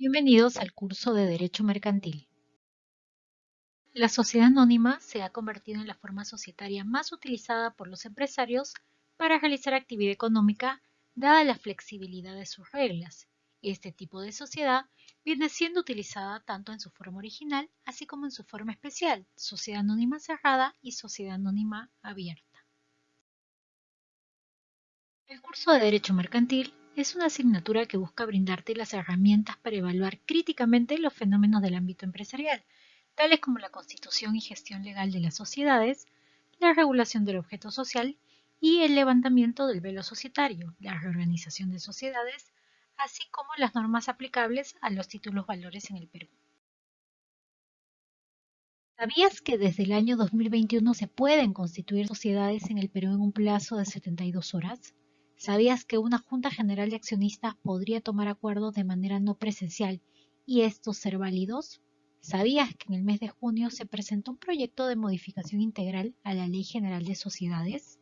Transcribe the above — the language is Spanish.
Bienvenidos al curso de Derecho Mercantil. La sociedad anónima se ha convertido en la forma societaria más utilizada por los empresarios para realizar actividad económica dada la flexibilidad de sus reglas. Este tipo de sociedad viene siendo utilizada tanto en su forma original así como en su forma especial, sociedad anónima cerrada y sociedad anónima abierta. El curso de Derecho Mercantil es una asignatura que busca brindarte las herramientas para evaluar críticamente los fenómenos del ámbito empresarial, tales como la constitución y gestión legal de las sociedades, la regulación del objeto social y el levantamiento del velo societario, la reorganización de sociedades, así como las normas aplicables a los títulos valores en el Perú. ¿Sabías que desde el año 2021 se pueden constituir sociedades en el Perú en un plazo de 72 horas? ¿Sabías que una Junta General de Accionistas podría tomar acuerdos de manera no presencial y estos ser válidos? ¿Sabías que en el mes de junio se presentó un proyecto de modificación integral a la Ley General de Sociedades?